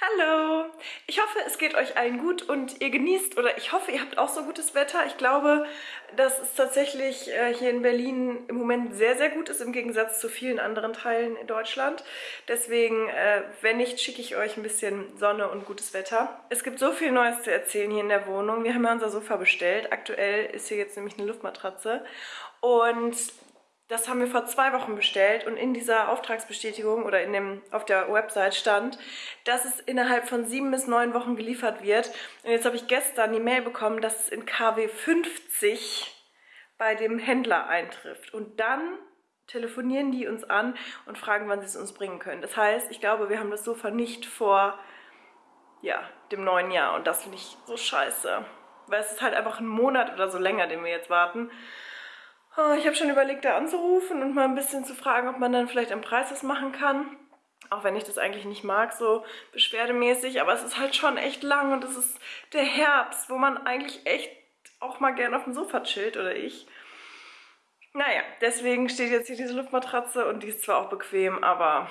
Hallo! Ich hoffe, es geht euch allen gut und ihr genießt oder ich hoffe, ihr habt auch so gutes Wetter. Ich glaube, dass es tatsächlich äh, hier in Berlin im Moment sehr, sehr gut ist, im Gegensatz zu vielen anderen Teilen in Deutschland. Deswegen, äh, wenn nicht, schicke ich euch ein bisschen Sonne und gutes Wetter. Es gibt so viel Neues zu erzählen hier in der Wohnung. Wir haben ja unser Sofa bestellt. Aktuell ist hier jetzt nämlich eine Luftmatratze. Und das haben wir vor zwei Wochen bestellt und in dieser Auftragsbestätigung oder in dem, auf der Website stand, dass es innerhalb von sieben bis neun Wochen geliefert wird. Und jetzt habe ich gestern die Mail bekommen, dass es in KW 50 bei dem Händler eintrifft. Und dann telefonieren die uns an und fragen, wann sie es uns bringen können. Das heißt, ich glaube, wir haben das Sofa nicht vor ja, dem neuen Jahr und das finde ich so scheiße. Weil es ist halt einfach ein Monat oder so länger, den wir jetzt warten. Oh, ich habe schon überlegt, da anzurufen und mal ein bisschen zu fragen, ob man dann vielleicht am Preis was machen kann. Auch wenn ich das eigentlich nicht mag, so beschwerdemäßig. Aber es ist halt schon echt lang und es ist der Herbst, wo man eigentlich echt auch mal gerne auf dem Sofa chillt, oder ich. Naja, deswegen steht jetzt hier diese Luftmatratze und die ist zwar auch bequem, aber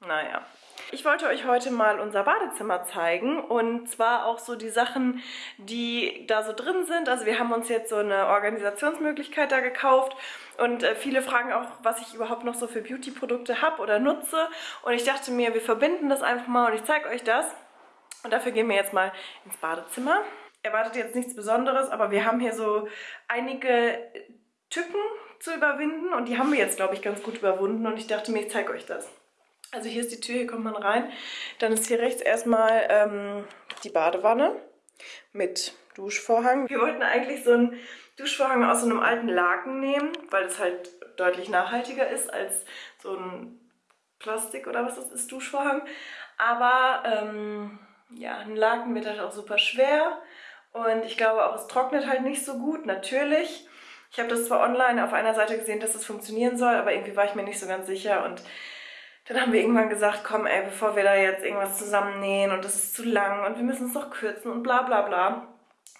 naja. Ich wollte euch heute mal unser Badezimmer zeigen und zwar auch so die Sachen, die da so drin sind. Also wir haben uns jetzt so eine Organisationsmöglichkeit da gekauft und äh, viele fragen auch, was ich überhaupt noch so für Beauty-Produkte habe oder nutze. Und ich dachte mir, wir verbinden das einfach mal und ich zeige euch das. Und dafür gehen wir jetzt mal ins Badezimmer. Erwartet jetzt nichts Besonderes, aber wir haben hier so einige Tücken zu überwinden und die haben wir jetzt, glaube ich, ganz gut überwunden und ich dachte mir, ich zeige euch das. Also hier ist die Tür, hier kommt man rein. Dann ist hier rechts erstmal ähm, die Badewanne mit Duschvorhang. Wir wollten eigentlich so einen Duschvorhang aus so einem alten Laken nehmen, weil es halt deutlich nachhaltiger ist als so ein Plastik oder was das ist, Duschvorhang. Aber ähm, ja, ein Laken wird halt auch super schwer und ich glaube auch, es trocknet halt nicht so gut, natürlich. Ich habe das zwar online auf einer Seite gesehen, dass es das funktionieren soll, aber irgendwie war ich mir nicht so ganz sicher und dann haben wir irgendwann gesagt, komm ey, bevor wir da jetzt irgendwas zusammennähen und das ist zu lang und wir müssen es noch kürzen und bla bla bla,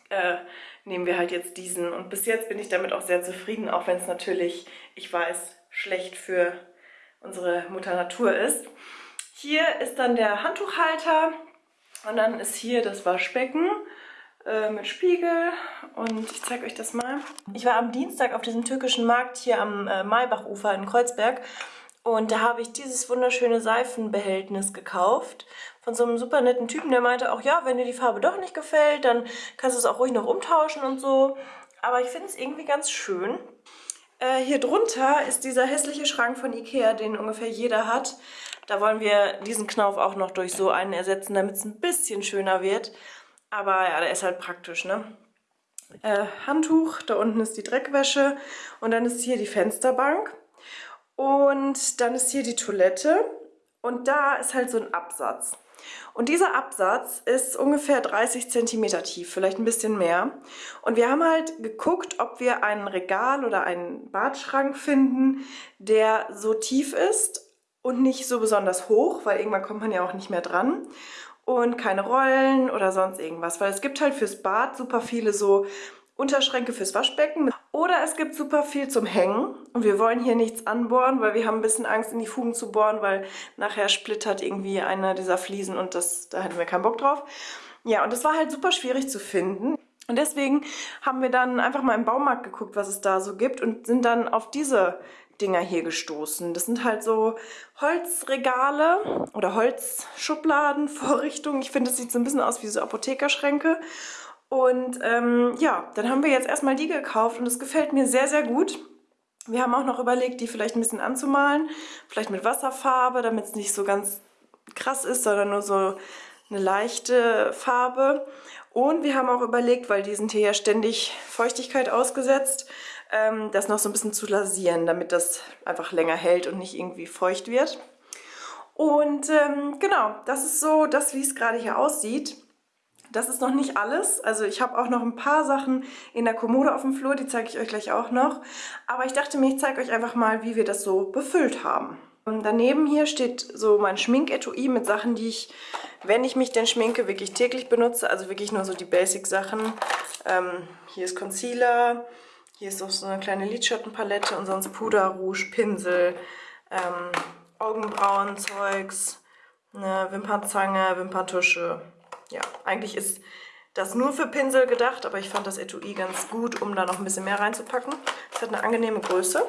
äh, nehmen wir halt jetzt diesen. Und bis jetzt bin ich damit auch sehr zufrieden, auch wenn es natürlich, ich weiß, schlecht für unsere Mutter Natur ist. Hier ist dann der Handtuchhalter und dann ist hier das Waschbecken äh, mit Spiegel und ich zeige euch das mal. Ich war am Dienstag auf diesem türkischen Markt hier am äh, Maybachufer in Kreuzberg und da habe ich dieses wunderschöne Seifenbehältnis gekauft von so einem super netten Typen, der meinte auch, ja, wenn dir die Farbe doch nicht gefällt, dann kannst du es auch ruhig noch umtauschen und so. Aber ich finde es irgendwie ganz schön. Äh, hier drunter ist dieser hässliche Schrank von Ikea, den ungefähr jeder hat. Da wollen wir diesen Knauf auch noch durch so einen ersetzen, damit es ein bisschen schöner wird. Aber ja, der ist halt praktisch, ne? Äh, Handtuch, da unten ist die Dreckwäsche und dann ist hier die Fensterbank. Und dann ist hier die Toilette und da ist halt so ein Absatz. Und dieser Absatz ist ungefähr 30 cm tief, vielleicht ein bisschen mehr. Und wir haben halt geguckt, ob wir ein Regal oder einen Badschrank finden, der so tief ist und nicht so besonders hoch, weil irgendwann kommt man ja auch nicht mehr dran. Und keine Rollen oder sonst irgendwas, weil es gibt halt fürs Bad super viele so Unterschränke fürs Waschbecken. Oder es gibt super viel zum Hängen. Und wir wollen hier nichts anbohren, weil wir haben ein bisschen Angst, in die Fugen zu bohren, weil nachher splittert irgendwie einer dieser Fliesen und das, da hätten wir keinen Bock drauf. Ja, und das war halt super schwierig zu finden. Und deswegen haben wir dann einfach mal im Baumarkt geguckt, was es da so gibt und sind dann auf diese Dinger hier gestoßen. Das sind halt so Holzregale oder Holzschubladenvorrichtungen. Ich finde, das sieht so ein bisschen aus wie so Apothekerschränke. Und ähm, ja, dann haben wir jetzt erstmal die gekauft und es gefällt mir sehr, sehr gut. Wir haben auch noch überlegt, die vielleicht ein bisschen anzumalen, vielleicht mit Wasserfarbe, damit es nicht so ganz krass ist, sondern nur so eine leichte Farbe. Und wir haben auch überlegt, weil die sind hier ja ständig Feuchtigkeit ausgesetzt, ähm, das noch so ein bisschen zu lasieren, damit das einfach länger hält und nicht irgendwie feucht wird. Und ähm, genau, das ist so das, wie es gerade hier aussieht. Das ist noch nicht alles. Also ich habe auch noch ein paar Sachen in der Kommode auf dem Flur, die zeige ich euch gleich auch noch. Aber ich dachte mir, ich zeige euch einfach mal, wie wir das so befüllt haben. Und daneben hier steht so mein Schminketui mit Sachen, die ich, wenn ich mich denn schminke, wirklich täglich benutze. Also wirklich nur so die Basic-Sachen. Ähm, hier ist Concealer, hier ist auch so eine kleine Lidschattenpalette und sonst Puder, Rouge, Pinsel, ähm, Augenbrauen, Zeugs, eine Wimpernzange, Wimperntusche. Ja, eigentlich ist das nur für Pinsel gedacht, aber ich fand das Etui ganz gut, um da noch ein bisschen mehr reinzupacken. Es hat eine angenehme Größe.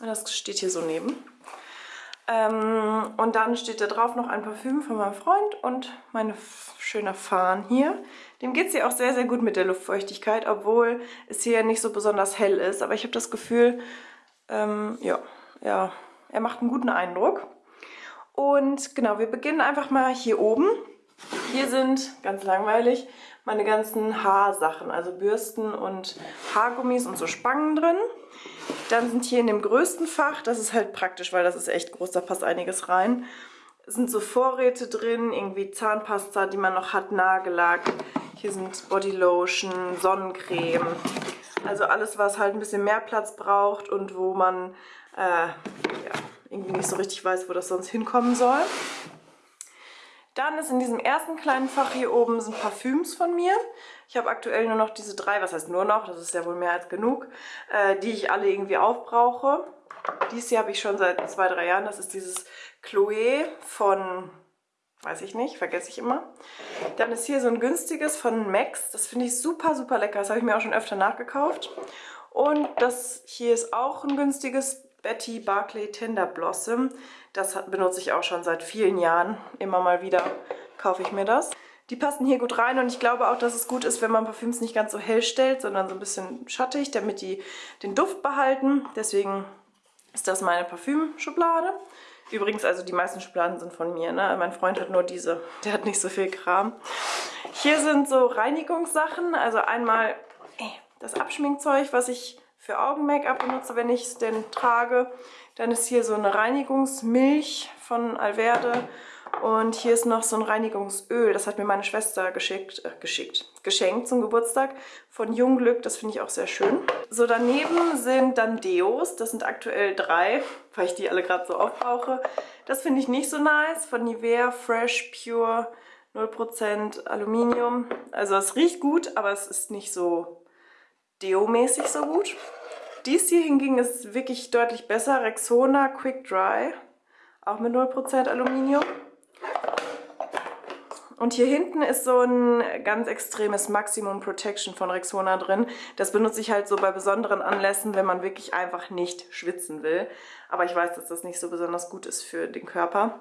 Das steht hier so neben. Ähm, und dann steht da drauf noch ein Parfüm von meinem Freund und meine schöne Fahnen hier. Dem geht es hier auch sehr, sehr gut mit der Luftfeuchtigkeit, obwohl es hier nicht so besonders hell ist. Aber ich habe das Gefühl, ähm, ja, ja, er macht einen guten Eindruck. Und genau, wir beginnen einfach mal hier oben. Hier sind, ganz langweilig, meine ganzen Haarsachen, also Bürsten und Haargummis und so Spangen drin. Dann sind hier in dem größten Fach, das ist halt praktisch, weil das ist echt groß, da passt einiges rein, sind so Vorräte drin, irgendwie Zahnpasta, die man noch hat, Nagellack. Hier sind Bodylotion, Sonnencreme. Also alles, was halt ein bisschen mehr Platz braucht und wo man äh, ja, irgendwie nicht so richtig weiß, wo das sonst hinkommen soll. Dann ist in diesem ersten kleinen Fach hier oben sind Parfüms von mir. Ich habe aktuell nur noch diese drei, was heißt nur noch, das ist ja wohl mehr als genug, äh, die ich alle irgendwie aufbrauche. Dies hier habe ich schon seit zwei, drei Jahren. Das ist dieses Chloe von, weiß ich nicht, vergesse ich immer. Dann ist hier so ein günstiges von Max. Das finde ich super, super lecker. Das habe ich mir auch schon öfter nachgekauft. Und das hier ist auch ein günstiges Betty Barclay Tender Blossom. Das benutze ich auch schon seit vielen Jahren. Immer mal wieder kaufe ich mir das. Die passen hier gut rein und ich glaube auch, dass es gut ist, wenn man Parfüms nicht ganz so hell stellt, sondern so ein bisschen schattig, damit die den Duft behalten. Deswegen ist das meine Parfümschublade. Übrigens, also die meisten Schubladen sind von mir. Ne? Mein Freund hat nur diese. Der hat nicht so viel Kram. Hier sind so Reinigungssachen. Also einmal äh, das Abschminkzeug, was ich für Augen-Make-up benutze, wenn ich es denn trage. Dann ist hier so eine Reinigungsmilch von Alverde. Und hier ist noch so ein Reinigungsöl. Das hat mir meine Schwester geschickt, äh, geschickt, geschenkt zum Geburtstag von Jungglück. Das finde ich auch sehr schön. So, daneben sind dann Deos. Das sind aktuell drei, weil ich die alle gerade so aufbrauche. Das finde ich nicht so nice. Von Nivea Fresh Pure 0% Aluminium. Also es riecht gut, aber es ist nicht so Deo-mäßig so gut. Dies hier hingegen ist wirklich deutlich besser. Rexona Quick Dry, auch mit 0% Aluminium. Und hier hinten ist so ein ganz extremes Maximum Protection von Rexona drin. Das benutze ich halt so bei besonderen Anlässen, wenn man wirklich einfach nicht schwitzen will. Aber ich weiß, dass das nicht so besonders gut ist für den Körper.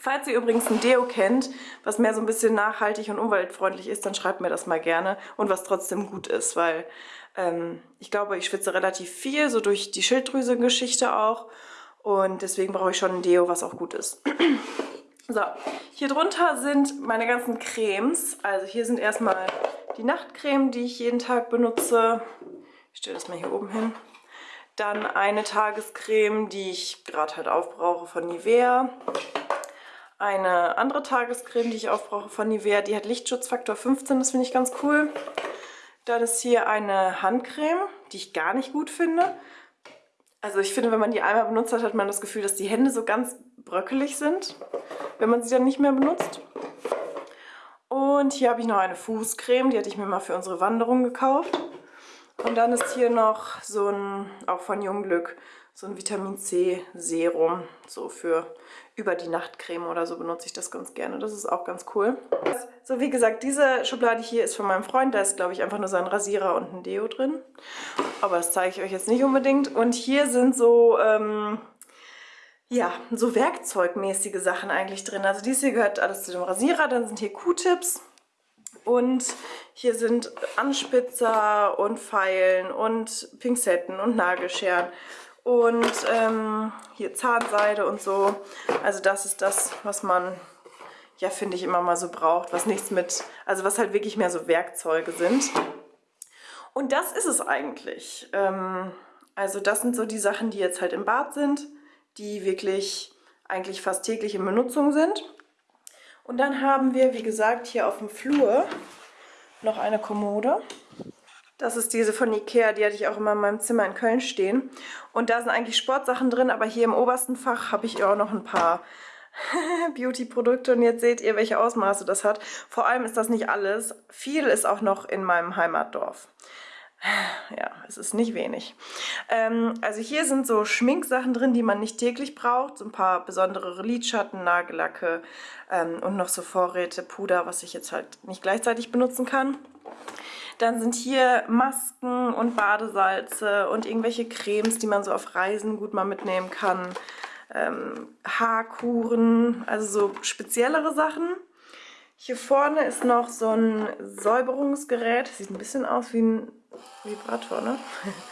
Falls ihr übrigens ein Deo kennt, was mehr so ein bisschen nachhaltig und umweltfreundlich ist, dann schreibt mir das mal gerne und was trotzdem gut ist, weil ähm, ich glaube, ich schwitze relativ viel, so durch die Schilddrüse-Geschichte auch. Und deswegen brauche ich schon ein Deo, was auch gut ist. so, hier drunter sind meine ganzen Cremes. Also hier sind erstmal die Nachtcreme, die ich jeden Tag benutze. Ich stelle das mal hier oben hin. Dann eine Tagescreme, die ich gerade halt aufbrauche von Nivea. Eine andere Tagescreme, die ich aufbrauche von Nivea, die hat Lichtschutzfaktor 15, das finde ich ganz cool. Dann ist hier eine Handcreme, die ich gar nicht gut finde. Also ich finde, wenn man die einmal benutzt hat, hat man das Gefühl, dass die Hände so ganz bröckelig sind, wenn man sie dann nicht mehr benutzt. Und hier habe ich noch eine Fußcreme, die hatte ich mir mal für unsere Wanderung gekauft. Und dann ist hier noch so ein, auch von Jungglück, so ein Vitamin C Serum, so für über die Nachtcreme oder so benutze ich das ganz gerne. Das ist auch ganz cool. So, wie gesagt, diese Schublade hier ist von meinem Freund. Da ist, glaube ich, einfach nur sein Rasierer und ein Deo drin. Aber das zeige ich euch jetzt nicht unbedingt. Und hier sind so, ähm, ja, so werkzeugmäßige Sachen eigentlich drin. Also dies hier gehört alles zu dem Rasierer. Dann sind hier Q-Tips. Und hier sind Anspitzer und Pfeilen und Pinzetten und Nagelscheren und ähm, hier Zahnseide und so. Also das ist das, was man, ja, finde ich, immer mal so braucht, was nichts mit, also was halt wirklich mehr so Werkzeuge sind. Und das ist es eigentlich. Ähm, also das sind so die Sachen, die jetzt halt im Bad sind, die wirklich eigentlich fast täglich in Benutzung sind. Und dann haben wir, wie gesagt, hier auf dem Flur noch eine Kommode. Das ist diese von Ikea, die hatte ich auch immer in meinem Zimmer in Köln stehen. Und da sind eigentlich Sportsachen drin, aber hier im obersten Fach habe ich auch noch ein paar Beauty-Produkte. Und jetzt seht ihr, welche Ausmaße das hat. Vor allem ist das nicht alles. Viel ist auch noch in meinem Heimatdorf. Ja, es ist nicht wenig. Ähm, also hier sind so Schminksachen drin, die man nicht täglich braucht. So ein paar besondere Lidschatten, Nagellacke ähm, und noch so Vorräte, Puder, was ich jetzt halt nicht gleichzeitig benutzen kann. Dann sind hier Masken und Badesalze und irgendwelche Cremes, die man so auf Reisen gut mal mitnehmen kann. Ähm, Haarkuren, also so speziellere Sachen. Hier vorne ist noch so ein Säuberungsgerät. Sieht ein bisschen aus wie ein Vibrator, ne?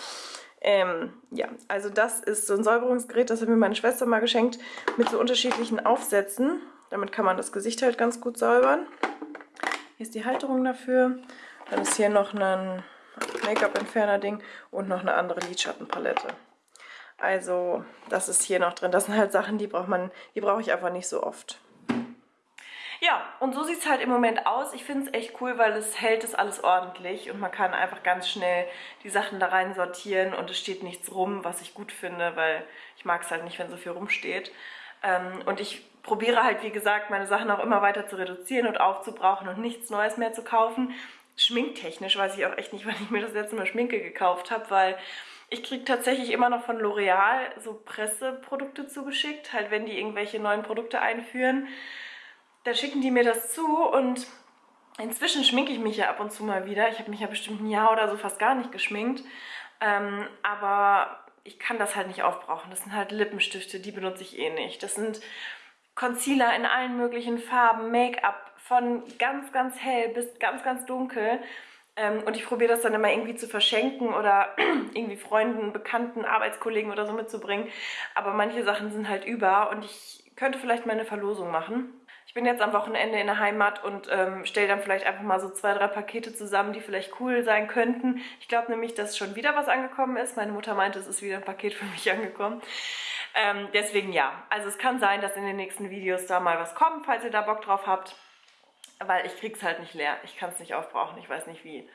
ähm, ja, also das ist so ein Säuberungsgerät, das hat mir meine Schwester mal geschenkt, mit so unterschiedlichen Aufsätzen. Damit kann man das Gesicht halt ganz gut säubern. Hier ist die Halterung dafür. Dann ist hier noch ein Make-up-Entferner-Ding und noch eine andere Lidschattenpalette. Also das ist hier noch drin. Das sind halt Sachen, die braucht man, die brauche ich einfach nicht so oft. Ja, und so sieht es halt im Moment aus. Ich finde es echt cool, weil es hält es alles ordentlich und man kann einfach ganz schnell die Sachen da rein sortieren und es steht nichts rum, was ich gut finde, weil ich mag es halt nicht, wenn so viel rumsteht. Ähm, und ich probiere halt, wie gesagt, meine Sachen auch immer weiter zu reduzieren und aufzubrauchen und nichts Neues mehr zu kaufen schminktechnisch weiß ich auch echt nicht, wann ich mir das letzte Mal Schminke gekauft habe, weil ich kriege tatsächlich immer noch von L'Oreal so Presseprodukte zugeschickt, halt wenn die irgendwelche neuen Produkte einführen. Da schicken die mir das zu und inzwischen schminke ich mich ja ab und zu mal wieder. Ich habe mich ja bestimmt ein Jahr oder so fast gar nicht geschminkt. Ähm, aber ich kann das halt nicht aufbrauchen. Das sind halt Lippenstifte, die benutze ich eh nicht. Das sind Concealer in allen möglichen Farben, Make-up von ganz, ganz hell bis ganz, ganz dunkel. Ähm, und ich probiere das dann immer irgendwie zu verschenken oder irgendwie Freunden, Bekannten, Arbeitskollegen oder so mitzubringen. Aber manche Sachen sind halt über und ich könnte vielleicht mal eine Verlosung machen. Ich bin jetzt am Wochenende in der Heimat und ähm, stelle dann vielleicht einfach mal so zwei, drei Pakete zusammen, die vielleicht cool sein könnten. Ich glaube nämlich, dass schon wieder was angekommen ist. Meine Mutter meinte, es ist wieder ein Paket für mich angekommen. Ähm, deswegen ja, also es kann sein, dass in den nächsten Videos da mal was kommt, falls ihr da Bock drauf habt weil ich krieg's halt nicht leer. Ich kann es nicht aufbrauchen, ich weiß nicht wie.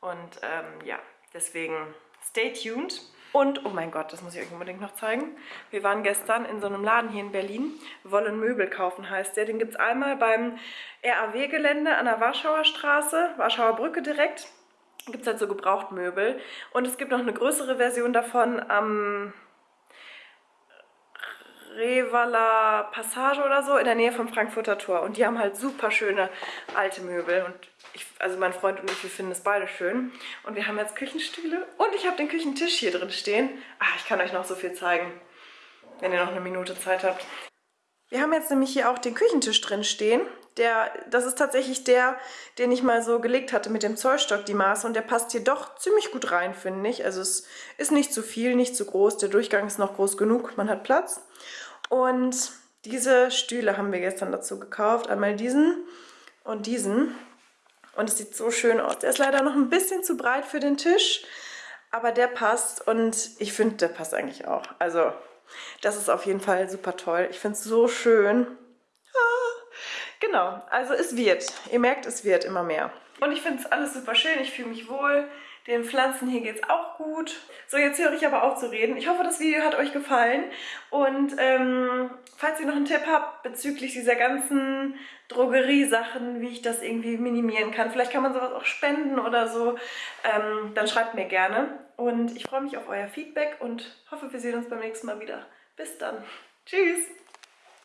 Und ähm, ja, deswegen stay tuned. Und, oh mein Gott, das muss ich euch unbedingt noch zeigen. Wir waren gestern in so einem Laden hier in Berlin. Wollen Möbel kaufen heißt der. Den gibt es einmal beim RAW-Gelände an der Warschauer Straße, Warschauer Brücke direkt. Gibt es halt so Gebrauchtmöbel. Und es gibt noch eine größere Version davon am Revaler Passage oder so in der Nähe vom Frankfurter Tor. Und die haben halt super schöne alte Möbel. Und ich, also mein Freund und ich, wir finden es beide schön. Und wir haben jetzt Küchenstühle und ich habe den Küchentisch hier drin stehen. Ach, ich kann euch noch so viel zeigen, wenn ihr noch eine Minute Zeit habt. Wir haben jetzt nämlich hier auch den Küchentisch drin stehen. Der, das ist tatsächlich der, den ich mal so gelegt hatte mit dem Zollstock, die Maße. Und der passt hier doch ziemlich gut rein, finde ich. Also es ist nicht zu viel, nicht zu groß. Der Durchgang ist noch groß genug, man hat Platz. Und diese Stühle haben wir gestern dazu gekauft. Einmal diesen und diesen. Und es sieht so schön aus. Der ist leider noch ein bisschen zu breit für den Tisch, aber der passt und ich finde, der passt eigentlich auch. Also das ist auf jeden Fall super toll. Ich finde es so schön. Genau, also es wird. Ihr merkt, es wird immer mehr. Und ich finde es alles super schön. Ich fühle mich wohl. Den Pflanzen hier geht es auch gut. So, jetzt höre ich aber auf zu reden. Ich hoffe, das Video hat euch gefallen. Und ähm, falls ihr noch einen Tipp habt bezüglich dieser ganzen Drogeriesachen, wie ich das irgendwie minimieren kann, vielleicht kann man sowas auch spenden oder so, ähm, dann schreibt mir gerne. Und ich freue mich auf euer Feedback und hoffe, wir sehen uns beim nächsten Mal wieder. Bis dann. Tschüss.